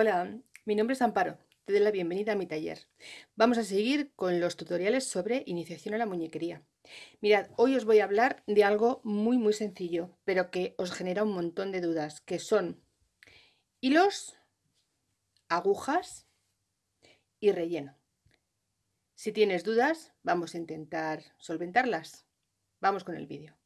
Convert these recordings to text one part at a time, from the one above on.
Hola, mi nombre es Amparo, te doy la bienvenida a mi taller. Vamos a seguir con los tutoriales sobre iniciación a la muñequería. Mirad, hoy os voy a hablar de algo muy muy sencillo, pero que os genera un montón de dudas, que son hilos, agujas y relleno. Si tienes dudas, vamos a intentar solventarlas. Vamos con el vídeo.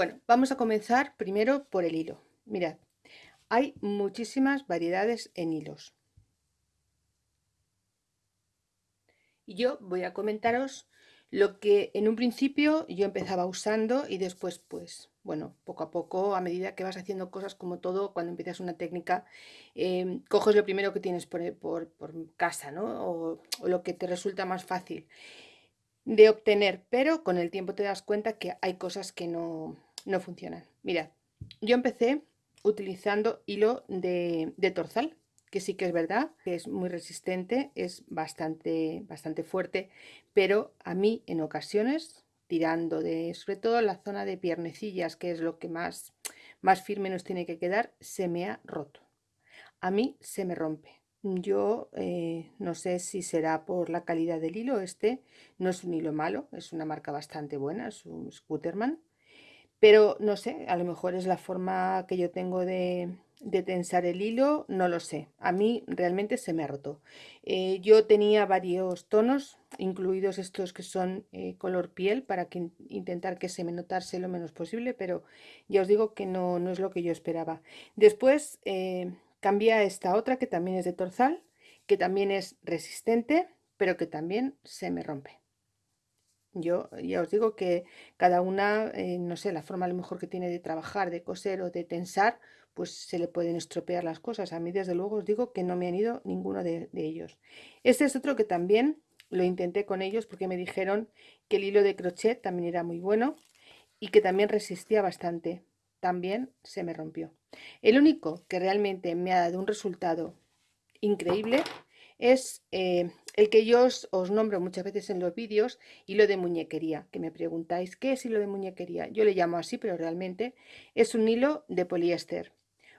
Bueno, vamos a comenzar primero por el hilo. Mirad, hay muchísimas variedades en hilos. Y yo voy a comentaros lo que en un principio yo empezaba usando y después pues bueno poco a poco a medida que vas haciendo cosas como todo cuando empiezas una técnica em, coges lo primero que tienes por, casa ¿no? o, lo que te resulta más fácil de obtener, pero con el tiempo te das cuenta que hay cosas que no, no funcionan. Mirad, yo empecé utilizando hilo de, de, torzal, que sí que es verdad, que es muy resistente, es bastante, bastante fuerte, pero a mí en ocasiones, tirando de sobre todo la zona de piernecillas, que es lo que más, más firme nos tiene que quedar, se me ha roto. A mí se me rompe. Yo eh, no sé si será por la calidad del hilo, este no es un hilo malo, es una marca bastante buena, es un Scooterman, pero no sé, a lo mejor es la forma que yo tengo de, tensar el hilo, no lo sé, a mí realmente se me ha roto. Eh, yo tenía varios tonos, incluidos estos que son eh, color piel, para que, intentar que se me notase lo menos posible, pero ya os digo que no, no es lo que yo esperaba. Después Cambia esta otra que también es de torzal, que también es resistente, pero que también se me rompe. Yo ya os digo que cada una, eh, no sé, la forma a lo mejor que tiene de trabajar, de coser o de tensar, pues se le pueden estropear las cosas. A mí desde luego os digo que no me han ido ninguno de, ellos. Este es otro que también lo intenté con ellos porque me dijeron que el hilo de crochet también era muy bueno y que también resistía bastante también se me rompió. El único que realmente me ha dado un resultado increíble es eh, el que yo os, nombro muchas veces en los vídeos, hilo de muñequería, que me preguntáis, ¿qué es hilo de muñequería? Yo le llamo así, pero realmente es un hilo de poliéster.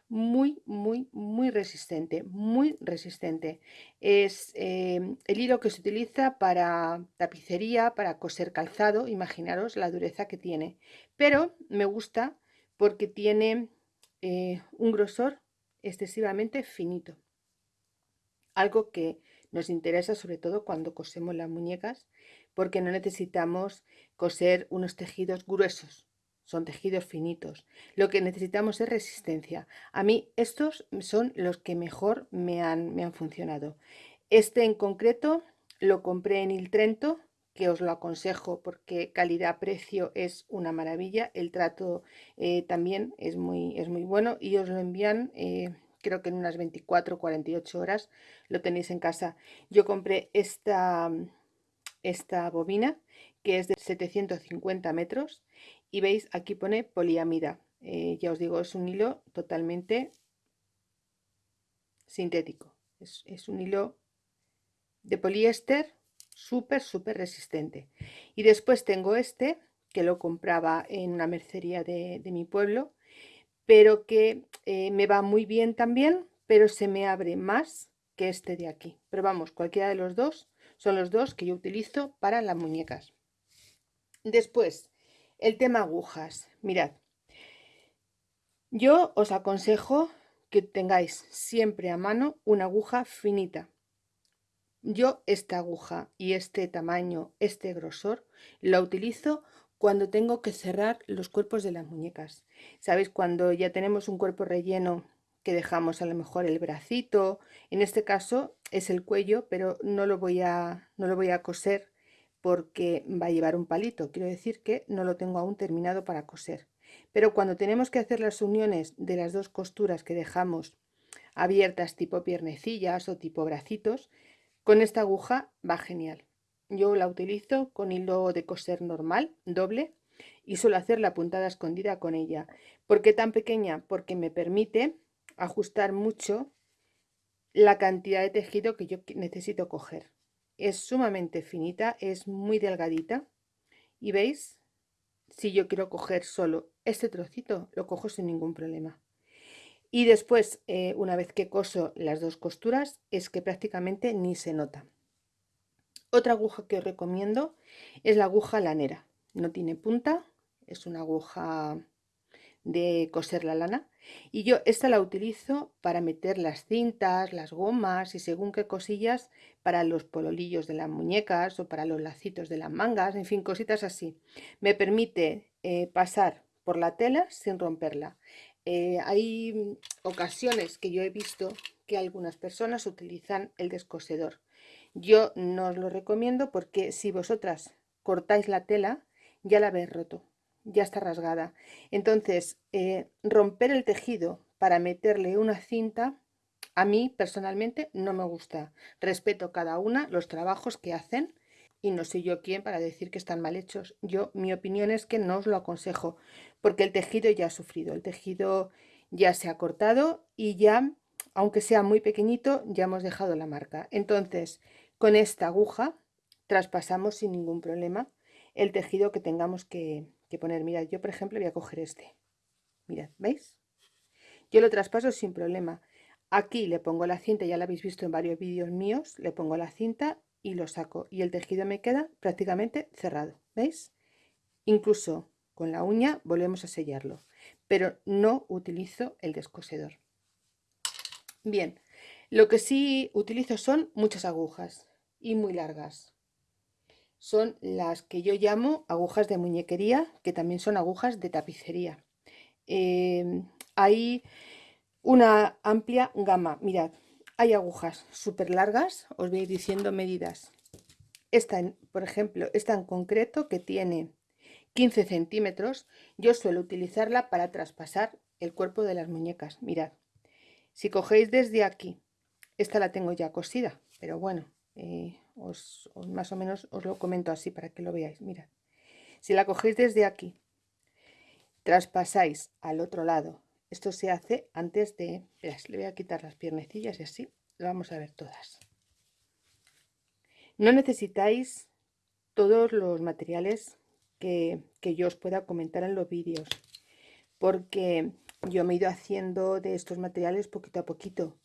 Muy, muy, muy resistente, muy resistente. Es eh, el hilo que se utiliza para tapicería, para coser calzado, imaginaros la dureza que tiene. Pero me gusta porque tiene eh, un grosor excesivamente finito. Algo que nos interesa sobre todo cuando cosemos las muñecas, porque no necesitamos coser unos tejidos gruesos, son tejidos finitos. Lo que necesitamos es resistencia. A mí estos son los que mejor me han, funcionado. Este en concreto lo compré en Il Trento que os lo aconsejo porque calidad-precio es una maravilla. El trato eh, también es muy, es muy bueno y os lo envían eh, creo que en unas 24 48 horas lo tenéis en casa. Yo compré esta, esta bobina que es de 750 metros y veis aquí pone poliamida. Eh, ya os digo, es un hilo totalmente sintético. Es, es un hilo de poliéster súper, súper resistente. Y después tengo este, que lo compraba en una mercería de, mi pueblo, pero que eh, me va muy bien también, pero se me abre más que este de aquí. Pero vamos, cualquiera de los dos son los dos que yo utilizo para las muñecas. Después, el tema agujas. Mirad, yo os aconsejo que tengáis siempre a mano una aguja finita, yo esta aguja y este tamaño, este grosor, lo utilizo cuando tengo que cerrar los cuerpos de las muñecas. ¿Sabéis? Cuando ya tenemos un cuerpo relleno que dejamos a lo mejor el bracito, en este caso es el cuello, pero no lo voy a, no lo voy a coser porque va a llevar un palito. Quiero decir que no lo tengo aún terminado para coser. Pero cuando tenemos que hacer las uniones de las dos costuras que dejamos abiertas tipo piernecillas o tipo bracitos, con esta aguja va genial. Yo la utilizo con hilo de coser normal, doble, y suelo hacer la puntada escondida con ella. ¿Por qué tan pequeña? Porque me permite ajustar mucho la cantidad de tejido que yo necesito coger. Es sumamente finita, es muy delgadita y veis, si yo quiero coger solo este trocito, lo cojo sin ningún problema. Y después, eh, una vez que coso las dos costuras, es que prácticamente ni se nota. Otra aguja que os recomiendo es la aguja lanera. No tiene punta, es una aguja de coser la lana y yo esta la utilizo para meter las cintas, las gomas y según qué cosillas para los pololillos de las muñecas o para los lacitos de las mangas, en fin, cositas así. Me permite eh, pasar por la tela sin romperla. Eh, hay ocasiones que yo he visto que algunas personas utilizan el descosedor. Yo no os lo recomiendo porque si vosotras cortáis la tela, ya la habéis roto, ya está rasgada. Entonces, eh, romper el tejido para meterle una cinta, a mí personalmente no me gusta. Respeto cada una los trabajos que hacen y no soy yo quien para decir que están mal hechos. Yo, mi opinión es que no os lo aconsejo, porque el tejido ya ha sufrido, el tejido ya se ha cortado y ya, aunque sea muy pequeñito, ya hemos dejado la marca. Entonces, con esta aguja traspasamos sin ningún problema el tejido que tengamos que, poner. Mirad, yo por ejemplo voy a coger este. Mirad, ¿veis? Yo lo traspaso sin problema. Aquí le pongo la cinta, ya la habéis visto en varios vídeos míos, le pongo la cinta y lo saco y el tejido me queda prácticamente cerrado ¿veis? incluso con la uña volvemos a sellarlo pero no utilizo el descosedor bien lo que sí utilizo son muchas agujas y muy largas son las que yo llamo agujas de muñequería que también son agujas de tapicería eh, hay una amplia gama mirad hay agujas súper largas, os voy diciendo medidas. Esta, por ejemplo, esta en concreto que tiene 15 centímetros, yo suelo utilizarla para traspasar el cuerpo de las muñecas. Mirad, si cogéis desde aquí, esta la tengo ya cosida, pero bueno, eh, os, más o menos os lo comento así para que lo veáis. Mirad, si la cogéis desde aquí, traspasáis al otro lado esto se hace antes de... le voy a quitar las piernecillas y así lo vamos a ver todas. No necesitáis todos los materiales que, yo os pueda comentar en los vídeos, porque yo me he ido haciendo de estos materiales poquito a poquito.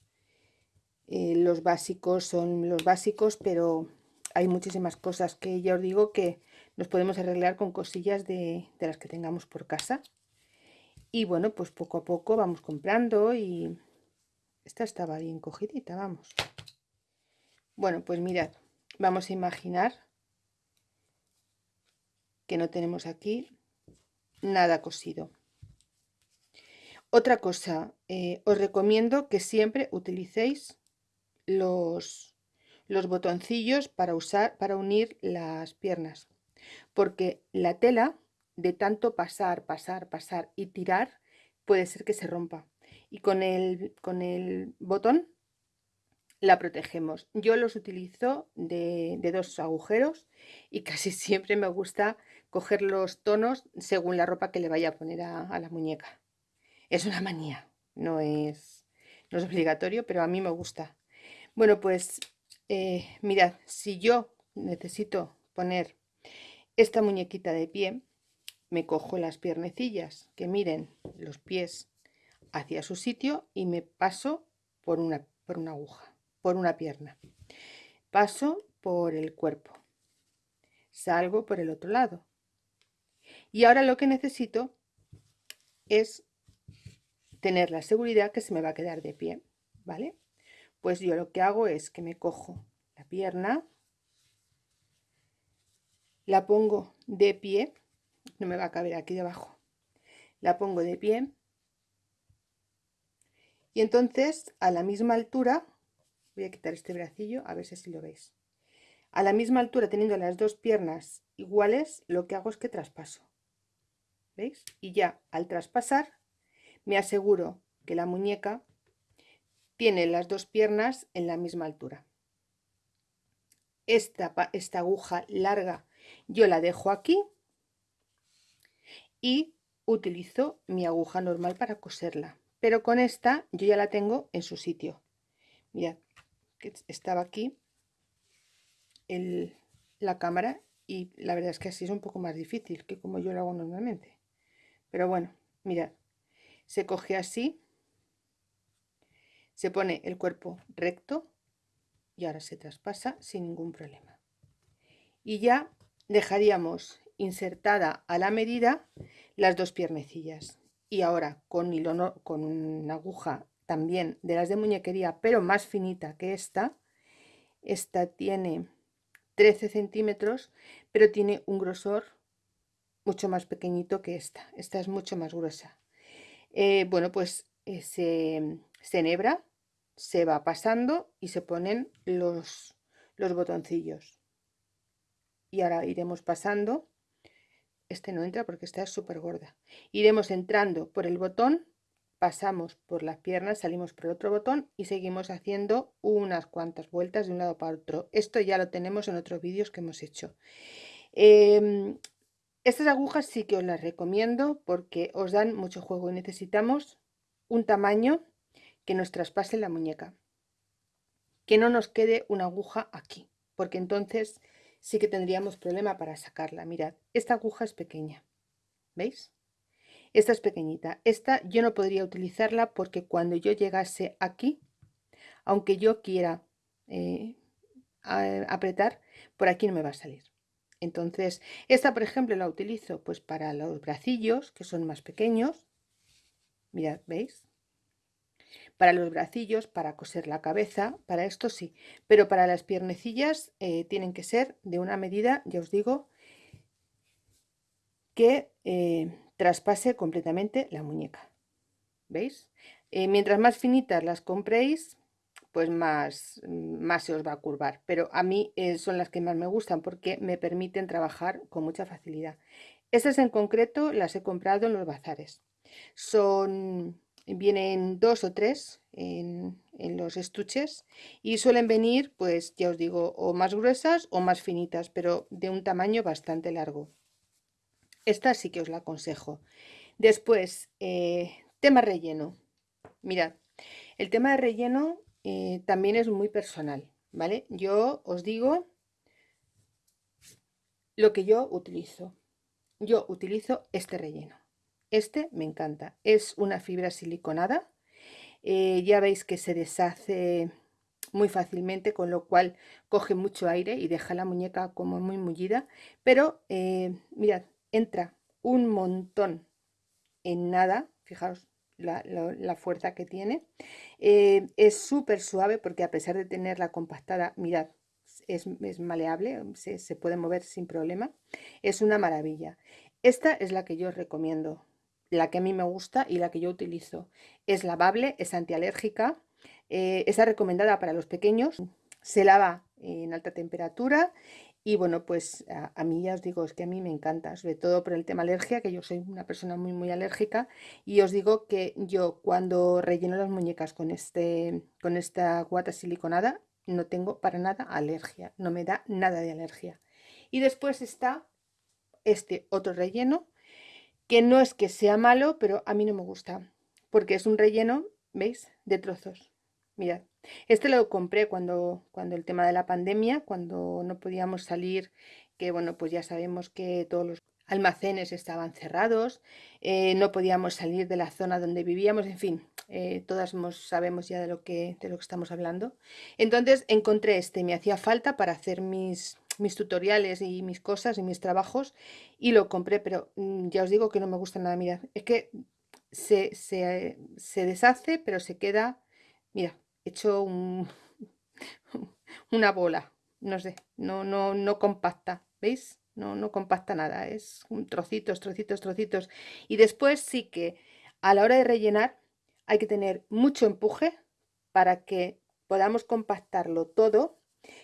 Eh, los básicos son los básicos, pero hay muchísimas cosas que ya os digo que nos podemos arreglar con cosillas de, de las que tengamos por casa. Y bueno pues poco a poco vamos comprando y esta estaba bien cogidita vamos. Bueno pues mirad vamos a imaginar que no tenemos aquí nada cosido. Otra cosa eh, os recomiendo que siempre utilicéis los los botoncillos para usar para unir las piernas porque la tela de tanto pasar, pasar, pasar y tirar, puede ser que se rompa. Y con el, con el botón la protegemos. Yo los utilizo de, dos agujeros y casi siempre me gusta coger los tonos según la ropa que le vaya a poner a, la muñeca. Es una manía, no es, no es obligatorio, pero a mí me gusta. Bueno, pues eh, mirad, si yo necesito poner esta muñequita de pie, me cojo las piernecillas que miren los pies hacia su sitio y me paso por una, por una aguja, por una pierna. Paso por el cuerpo. Salgo por el otro lado. Y ahora lo que necesito es tener la seguridad que se me va a quedar de pie, ¿vale? Pues yo lo que hago es que me cojo la pierna, la pongo de pie no me va a caber aquí debajo la pongo de pie y entonces a la misma altura voy a quitar este bracillo a ver si lo veis a la misma altura teniendo las dos piernas iguales lo que hago es que traspaso ¿veis? y ya al traspasar me aseguro que la muñeca tiene las dos piernas en la misma altura esta, esta aguja larga yo la dejo aquí y utilizo mi aguja normal para coserla pero con esta yo ya la tengo en su sitio mirad estaba aquí el, la cámara y la verdad es que así es un poco más difícil que como yo lo hago normalmente. Pero bueno, mirad, se coge así, se pone el cuerpo recto y ahora se traspasa sin ningún problema. Y ya dejaríamos insertada a la medida las dos piernecillas. Y ahora con, hilo, con una aguja también de las de muñequería, pero más finita que esta, esta tiene 13 centímetros, pero tiene un grosor mucho más pequeñito que esta. Esta es mucho más gruesa. Eh, bueno, pues eh, se, se enhebra, se va pasando y se ponen los, los botoncillos. Y ahora iremos pasando. Este no entra porque esta es súper gorda. Iremos entrando por el botón, pasamos por las piernas, salimos por otro botón y seguimos haciendo unas cuantas vueltas de un lado para otro. Esto ya lo tenemos en otros vídeos que hemos hecho. Em, estas agujas sí que os las recomiendo porque os dan mucho juego y necesitamos un tamaño que nos traspase la muñeca. Que no nos quede una aguja aquí, porque entonces sí que tendríamos problema para sacarla. Mirad, esta aguja es pequeña, ¿veis? Esta es pequeñita. Esta yo no podría utilizarla porque cuando yo llegase aquí, aunque yo quiera eh, apretar, por aquí no me va a salir. Entonces, esta, por ejemplo, la utilizo pues para los bracillos, que son más pequeños. Mirad, ¿veis? Para los bracillos, para coser la cabeza, para esto sí. Pero para las piernecillas eh, tienen que ser de una medida, ya os digo, que eh, traspase completamente la muñeca. ¿Veis? Eh, mientras más finitas las compréis, pues más, más se os va a curvar. Pero a mí son las que más me gustan porque me permiten trabajar con mucha facilidad. Estas en concreto las he comprado en los bazares. Son, vienen dos o tres en, los estuches y suelen venir, pues ya os digo, o más gruesas o más finitas, pero de un tamaño bastante largo. Esta sí que os la aconsejo. Después, eh, tema relleno. Mirad, el tema de relleno eh, también es muy personal, ¿vale? Yo os digo lo que yo utilizo. Yo utilizo este relleno. Este me encanta. Es una fibra siliconada. Eh, ya veis que se deshace muy fácilmente, con lo cual coge mucho aire y deja la muñeca como muy mullida. Pero mirad, entra un montón en nada. Fijaos la, fuerza que tiene. Eh, es súper suave porque a pesar de tenerla compactada, mirad, es, maleable, se, puede mover sin problema. Es una maravilla. Esta es la que yo os recomiendo, la que a mí me gusta y la que yo utilizo. Es lavable, es antialérgica, eh, está recomendada para los pequeños, se lava en alta temperatura y bueno, pues a, mí ya os digo, es que a mí me encanta, sobre todo por el tema alergia, que yo soy una persona muy, muy alérgica. Y os digo que yo cuando relleno las muñecas con, este, con esta guata siliconada, no tengo para nada alergia, no me da nada de alergia. Y después está este otro relleno, que no es que sea malo, pero a mí no me gusta, porque es un relleno, ¿veis?, de trozos. Mirad, este lo compré cuando, cuando el tema de la pandemia, cuando no podíamos salir, que bueno, pues ya sabemos que todos los almacenes estaban cerrados, eh, no podíamos salir de la zona donde vivíamos, en fin, eh, todas sabemos ya de lo, que, de lo que estamos hablando. Entonces encontré este, me hacía falta para hacer mis, mis tutoriales y mis cosas y mis trabajos y lo compré, pero mm, ya os digo que no me gusta nada, mirad, es que se, se, se deshace, pero se queda, mira, hecho una bola, no sé, no, no, no compacta, ¿veis? No, no compacta nada, es trocitos, trocitos, trocitos. Y después sí que a la hora de rellenar hay que tener mucho empuje para que podamos compactarlo todo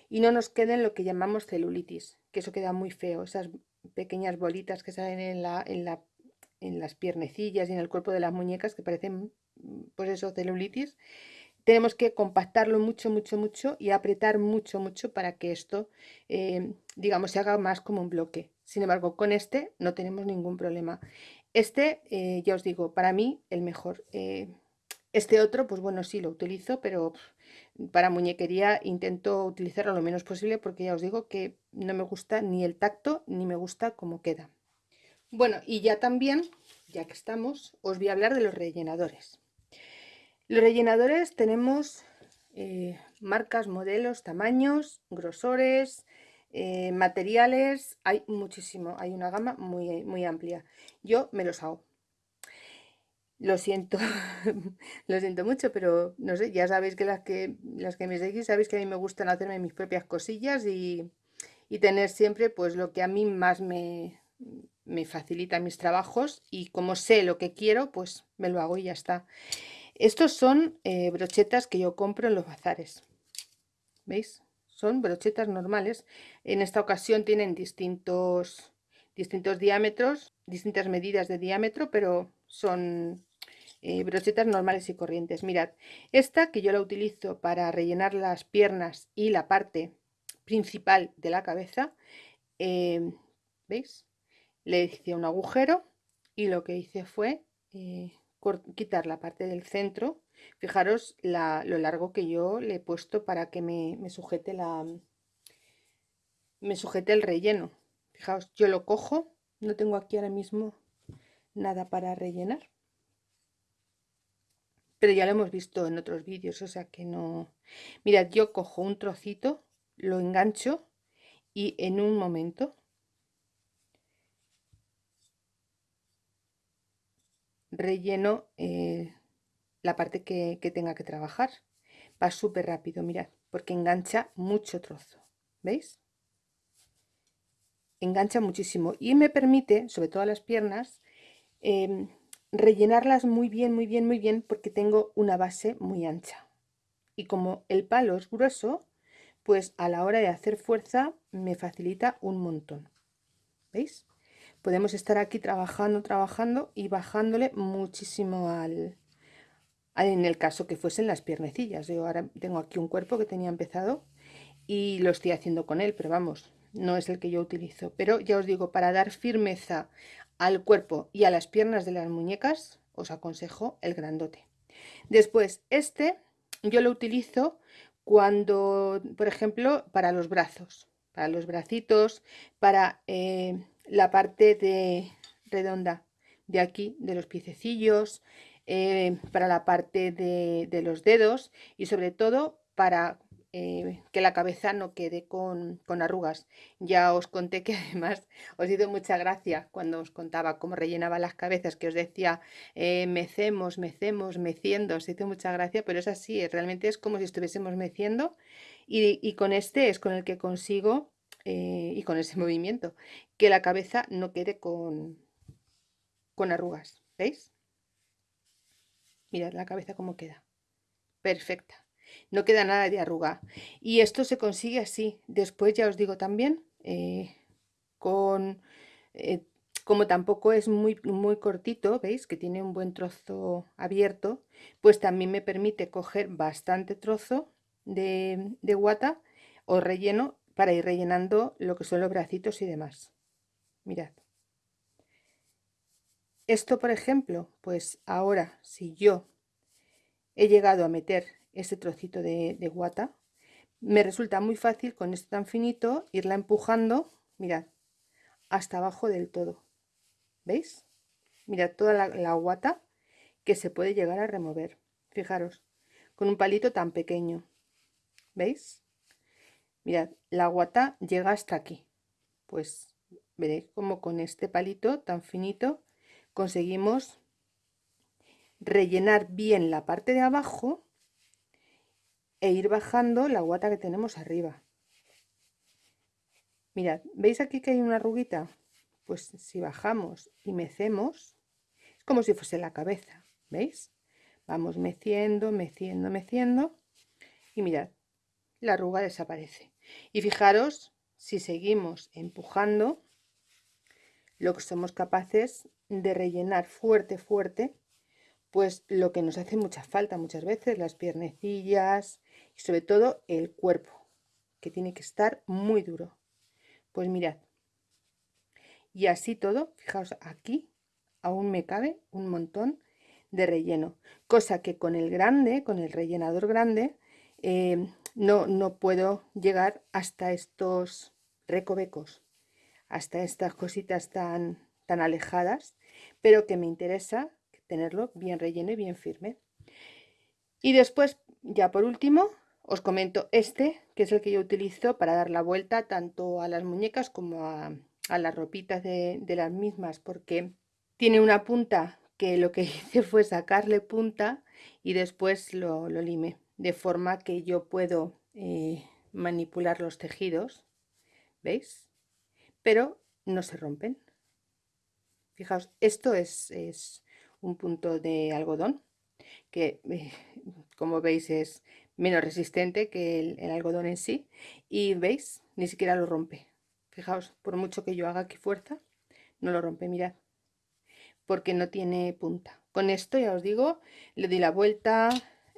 y no nos queden lo que llamamos celulitis, que eso queda muy feo, esas pequeñas bolitas que salen en, la, en, la, en las piernecillas y en el cuerpo de las muñecas que parecen, pues eso, celulitis tenemos que compactarlo mucho, mucho, mucho y apretar mucho, mucho para que esto, eh, digamos, se haga más como un bloque. Sin embargo, con este no tenemos ningún problema. Este, eh, ya os digo, para mí el mejor. Eh, Este otro, pues bueno, sí lo utilizo, pero para muñequería intento utilizarlo lo menos posible porque ya os digo que no me gusta ni el tacto ni me gusta cómo queda. Bueno, y ya también, ya que estamos, os voy a hablar de los rellenadores. Los rellenadores tenemos eh, marcas, modelos, tamaños, grosores, eh, materiales, hay muchísimo, hay una gama muy, muy amplia. Yo me los hago. Lo siento, lo siento mucho, pero no sé, ya sabéis que las que, las que me seguís, sabéis que a mí me gustan hacerme mis propias cosillas y, y tener siempre pues lo que a mí más me, me facilita mis trabajos y como sé lo que quiero, pues me lo hago y ya está. Estos son eh, brochetas que yo compro en los bazares. ¿Veis? Son brochetas normales. En esta ocasión tienen distintos, distintos diámetros, distintas medidas de diámetro, pero son eh, brochetas normales y corrientes. Mirad, esta que yo la utilizo para rellenar las piernas y la parte principal de la cabeza, eh, ¿veis? Le hice un agujero y lo que hice fue quitar la parte del centro. Fijaros lo largo que yo le he puesto para que me, sujete la me sujete el relleno. Fijaos, yo lo cojo, no tengo aquí ahora mismo nada para rellenar. Pero ya lo hemos visto en otros vídeos, o sea que no... Mirad, yo cojo un trocito, lo engancho y en un momento relleno eh, la parte que, tenga que trabajar. Va súper rápido, mirad, porque engancha mucho trozo, ¿veis? Engancha muchísimo y me permite, sobre todo las piernas, em, rellenarlas muy bien, muy bien, muy bien, porque tengo una base muy ancha. Y como el palo es grueso, pues a la hora de hacer fuerza me facilita un montón. ¿Veis? podemos estar aquí trabajando, trabajando y bajándole muchísimo al, en el caso que fuesen las piernecillas. Yo ahora tengo aquí un cuerpo que tenía empezado y lo estoy haciendo con él, pero vamos, no es el que yo utilizo. Pero ya os digo, para dar firmeza al cuerpo y a las piernas de las muñecas, os aconsejo el grandote. Después, este yo lo utilizo cuando, por ejemplo, para los brazos, para los bracitos, para... Eh, la parte de redonda de aquí, de los piececillos, eh, para la parte de, los dedos y sobre todo para eh, que la cabeza no quede con, arrugas. Ya os conté que además os hizo mucha gracia cuando os contaba cómo rellenaba las cabezas, que os decía eh, mecemos, mecemos, meciendo, os hizo mucha gracia, pero es así, realmente es como si estuviésemos meciendo y, y con este es con el que consigo eh, y con ese movimiento, que la cabeza no quede con, con arrugas, ¿veis? Mirad la cabeza cómo queda, perfecta, no queda nada de arruga. Y esto se consigue así, después ya os digo también, eh, con... Eh, como tampoco es muy, muy cortito, ¿veis? Que tiene un buen trozo abierto, pues también me permite coger bastante trozo de, de guata o relleno para ir rellenando lo que son los bracitos y demás. Mirad. Esto, por ejemplo, pues ahora si yo he llegado a meter ese trocito de, guata, me resulta muy fácil con esto tan finito irla empujando, mirad, hasta abajo del todo. ¿Veis? Mirad toda la, la guata que se puede llegar a remover. Fijaros, con un palito tan pequeño. ¿Veis? Mirad, la guata llega hasta aquí. Pues veréis como con este palito tan finito conseguimos rellenar bien la parte de abajo e ir bajando la guata que tenemos arriba. Mirad, ¿veis aquí que hay una arruguita? Pues si bajamos y mecemos, es como si fuese la cabeza, ¿veis? Vamos meciendo, meciendo, meciendo y mirad, la arruga desaparece. Y fijaros, si seguimos empujando, lo que somos capaces de rellenar fuerte, fuerte, pues lo que nos hace mucha falta muchas veces, las piernecillas y sobre todo el cuerpo, que tiene que estar muy duro. Pues mirad, y así todo, fijaos aquí, aún me cabe un montón de relleno, cosa que con el grande, con el rellenador grande, eh, no, no puedo llegar hasta estos recovecos, hasta estas cositas tan, tan alejadas, pero que me interesa tenerlo bien relleno y bien firme. Y después, ya por último, os comento este, que es el que yo utilizo para dar la vuelta tanto a las muñecas como a, las ropitas de, las mismas, porque tiene una punta que lo que hice fue sacarle punta y después lo, lo limé, de forma que yo puedo eh, manipular los tejidos, ¿veis? Pero no se rompen. Fijaos, esto es, es un punto de algodón que eh, como veis es menos resistente que el, algodón en sí y veis ni siquiera lo rompe. Fijaos por mucho que yo haga aquí fuerza no lo rompe mirad porque no tiene punta. Con esto ya os digo le doy la vuelta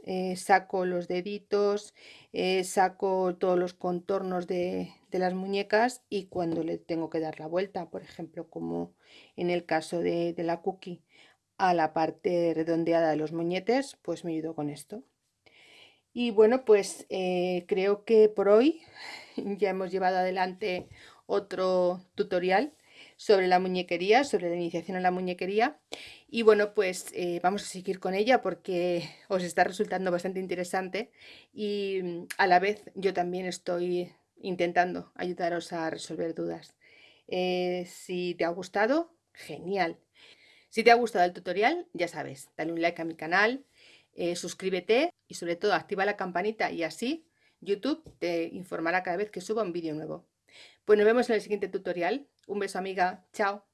eh, saco los deditos eh, saco todos los contornos de, las muñecas y cuando le tengo que dar la vuelta por ejemplo como en el caso de, de la cookie a la parte redondeada de los moñetes, pues me ayudó con esto. Y bueno, pues eh, creo que por hoy ya hemos llevado adelante otro tutorial sobre la muñequería, sobre la iniciación a la muñequería. Y bueno, pues eh, vamos a seguir con ella porque os está resultando bastante interesante y mm, a la vez yo también estoy intentando ayudaros a resolver dudas. Eh, si te ha gustado, genial. Si te ha gustado el tutorial, ya sabes, dale un like a mi canal, suscríbete y sobre todo activa la campanita y así YouTube te informará cada vez que suba un vídeo nuevo. Pues nos vemos en el siguiente tutorial. Un beso amiga, chao.